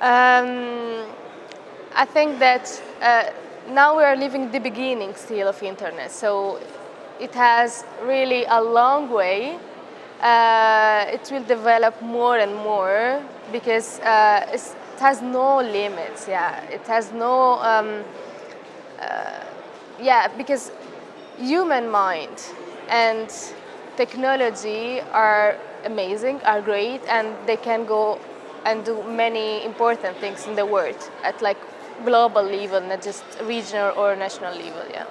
Um, I think that uh, now we are living the beginning still of internet, so it has really a long way. Uh, it will develop more and more because uh, it has no limits. Yeah, it has no. Um, uh, yeah, because human mind and technology are amazing, are great, and they can go and do many important things in the world at like global level, not just regional or national level. Yeah.